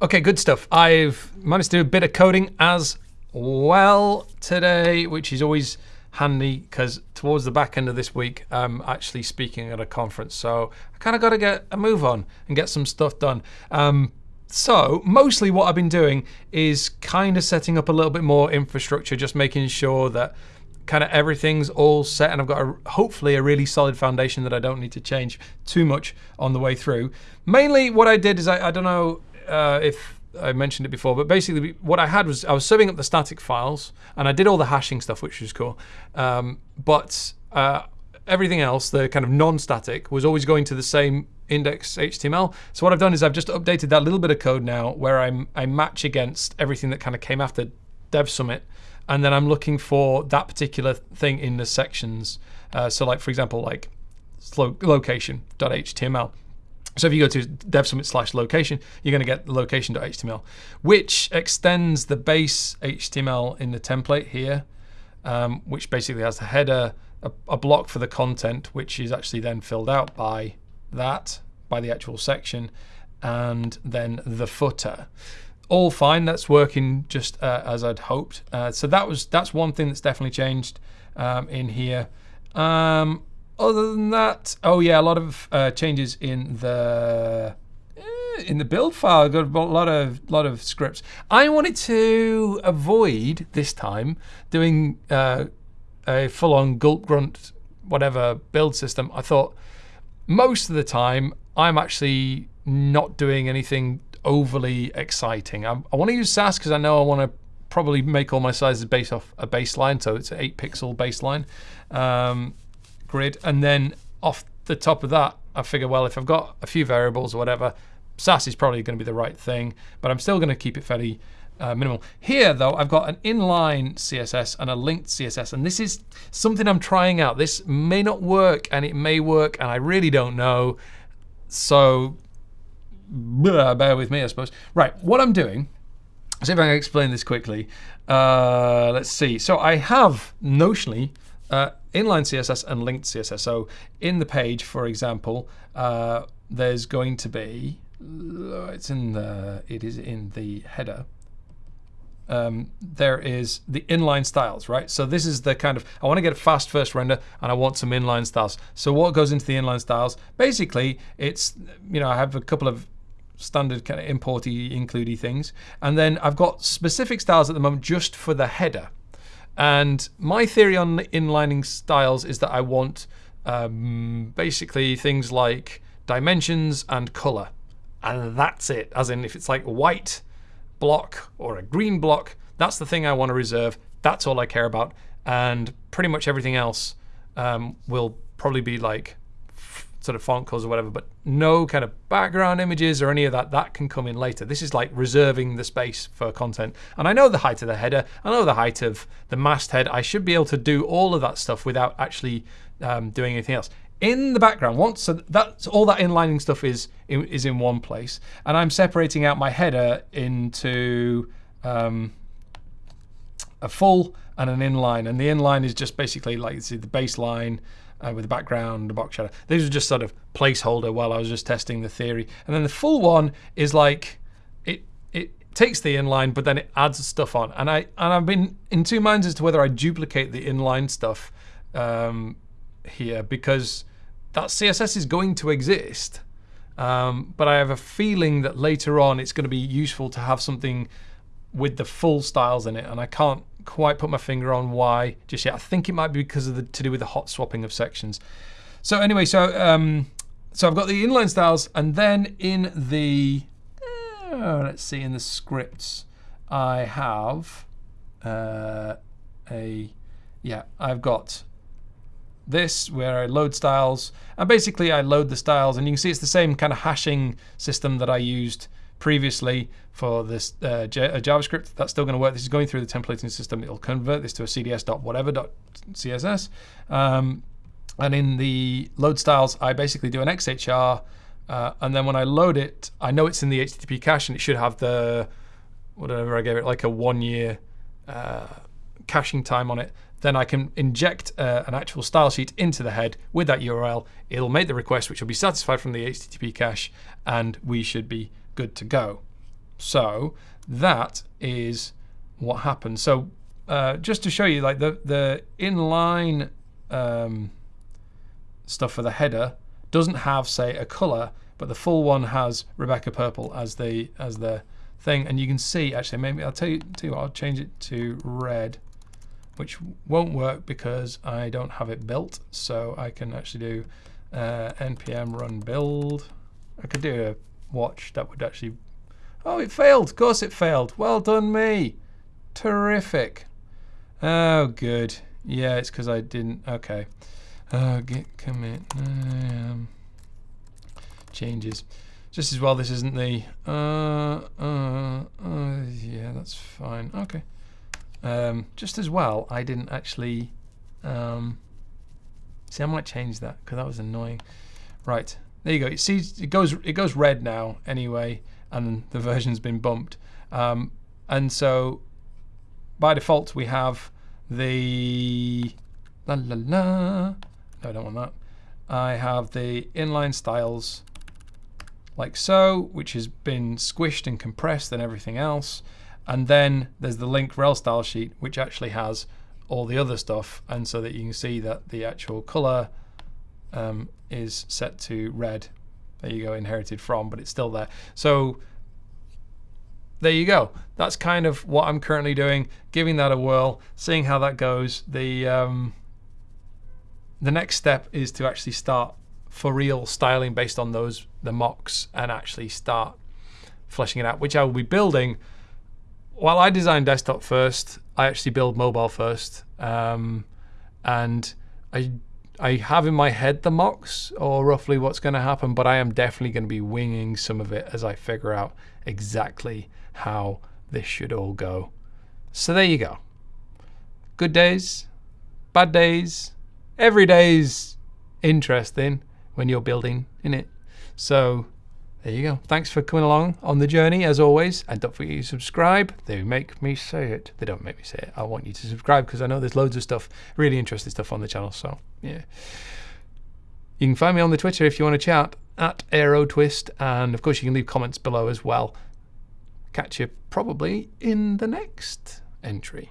Okay, good stuff. I've managed to do a bit of coding as well today, which is always handy because towards the back end of this week, I'm actually speaking at a conference. So I kind of got to get a move on and get some stuff done. Um, so mostly what I've been doing is kind of setting up a little bit more infrastructure, just making sure that kind of everything's all set and I've got a, hopefully a really solid foundation that I don't need to change too much on the way through. Mainly what I did is I, I don't know uh, if I mentioned it before, but basically what I had was I was serving up the static files and I did all the hashing stuff, which was cool. Um, but uh, everything else, the kind of non-static, was always going to the same index HTML. So what I've done is I've just updated that little bit of code now where I'm, I match against everything that kind of came after Dev Summit. And then I'm looking for that particular thing in the sections. Uh, so like, for example, like location.html. So if you go to dev summit slash location, you're going to get location.html, which extends the base HTML in the template here, um, which basically has the header, a, a, block for the content, which is actually then filled out by that, by the actual section, and then the footer. All fine. That's working just uh, as I'd hoped. Uh, so that was that's one thing that's definitely changed um, in here. Um, other than that, oh yeah, a lot of uh, changes in the eh, in the build file. I got a lot of lot of scripts. I wanted to avoid this time doing uh, a full-on gulp grunt whatever build system. I thought most of the time I'm actually not doing anything overly exciting. I, I want to use Sass because I know I want to probably make all my sizes based off a baseline, so it's an eight pixel baseline. Um, grid. And then off the top of that, I figure, well, if I've got a few variables or whatever, Sass is probably going to be the right thing, but I'm still going to keep it fairly uh, minimal. Here, though, I've got an inline CSS and a linked CSS, and this is something I'm trying out. This may not work, and it may work, and I really don't know. So, bear with me, I suppose. Right, what I'm doing, see if I can explain this quickly. Uh, let's see. So I have notionally uh, inline CSS and linked CSS. So in the page, for example, uh, there's going to be it's in the it is in the header. Um, there is the inline styles, right? So this is the kind of, I want to get a fast first render and I want some inline styles. So what goes into the inline styles? Basically, it's, you know, I have a couple of standard kind of importy, includey things. And then I've got specific styles at the moment just for the header. And my theory on inlining styles is that I want um, basically things like dimensions and color. And that's it. As in, if it's like a white block or a green block, that's the thing I want to reserve. That's all I care about. And pretty much everything else um, will probably be like sort of font colors or whatever, but no kind of background images or any of that. That can come in later. This is like reserving the space for content. And I know the height of the header. I know the height of the masthead. I should be able to do all of that stuff without actually um, doing anything else. In the background, once so that's all that inlining stuff is is in one place, and I'm separating out my header into um, a full and an inline, and the inline is just basically like see the baseline, uh, with the background, the box shadow. These are just sort of placeholder while I was just testing the theory. And then the full one is like, it it takes the inline, but then it adds stuff on. And, I, and I've been in two minds as to whether I duplicate the inline stuff um, here because that CSS is going to exist. Um, but I have a feeling that later on it's going to be useful to have something with the full styles in it. And I can't quite put my finger on why just yet. I think it might be because of the to do with the hot swapping of sections. So anyway, so um, so I've got the inline styles, and then in the uh, let's see, in the scripts, I have uh, a yeah, I've got this where I load styles, and basically I load the styles, and you can see it's the same kind of hashing system that I used previously for this uh, uh JavaScript. That's still going to work. This is going through the templating system. It'll convert this to a cds.whatever.css. Um, and in the load styles, I basically do an XHR. Uh, and then when I load it, I know it's in the HTTP cache and it should have the, whatever I gave it, like a one year uh, caching time on it. Then I can inject uh, an actual style sheet into the head with that URL. It'll make the request, which will be satisfied from the HTTP cache, and we should be good to go. So that is what happens. So uh, just to show you, like the the inline um, stuff for the header doesn't have, say, a color, but the full one has Rebecca Purple as the as the thing, and you can see actually maybe I'll tell you, tell you what, I'll change it to red, which won't work because I don't have it built. So I can actually do uh, npm run build. I could do a watch that would actually. Oh, it failed. Of course, it failed. Well done, me. Terrific. Oh, good. Yeah, it's because I didn't. Okay. Uh, git commit um, changes. Just as well, this isn't the. Uh, uh, uh, yeah, that's fine. Okay. Um, just as well, I didn't actually. Um, see, I might change that because that was annoying. Right there you go. It sees it goes it goes red now anyway, and the version's been bumped. Um, and so by default we have the la la la. No, I don't want that. I have the inline styles like so, which has been squished and compressed and everything else. And then there's the link rel style sheet, which actually has all the other stuff. And so that you can see that the actual color um, is set to red. There you go, inherited from, but it's still there. So there you go. That's kind of what I'm currently doing, giving that a whirl, seeing how that goes. The um, the next step is to actually start for real styling based on those the mocks and actually start fleshing it out, which I will be building. While I design desktop first, I actually build mobile first, um, and I I have in my head the mocks or roughly what's going to happen, but I am definitely going to be winging some of it as I figure out exactly how this should all go. So there you go. Good days, bad days, every day's interesting when you're building in it. So there you go. Thanks for coming along on the journey as always. And don't forget to subscribe. They make me say it. They don't make me say it. I want you to subscribe because I know there's loads of stuff, really interesting stuff on the channel. So yeah. You can find me on the Twitter if you want to chat at AeroTwist. And of course, you can leave comments below as well. Catch you probably in the next entry.